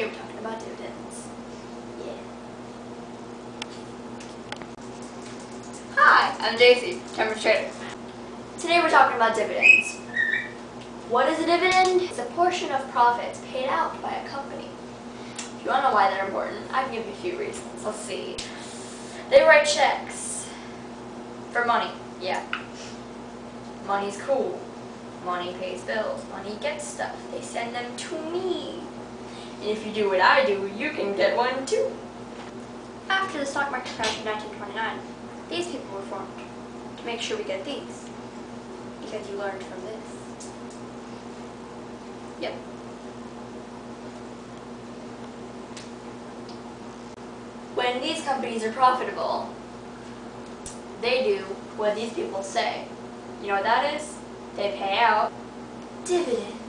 We're talking about dividends. Yeah. Hi, I'm JC, Temperature Trader. Today we're talking about dividends. What is a dividend? It's a portion of profits paid out by a company. If you want to know why they're important, I can give you a few reasons. Let's see. They write checks for money. Yeah. Money's cool. Money pays bills. Money gets stuff. They send them to me. If you do what I do, you can get one too. After the stock market crash in 1929, these people were formed to make sure we get these. Because you learned from this. Yep. When these companies are profitable, they do what these people say. You know what that is? They pay out dividends.